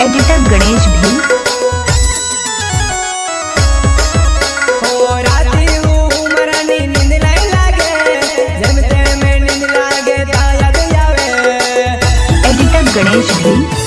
Editor Ganesh भी। गणेश भी।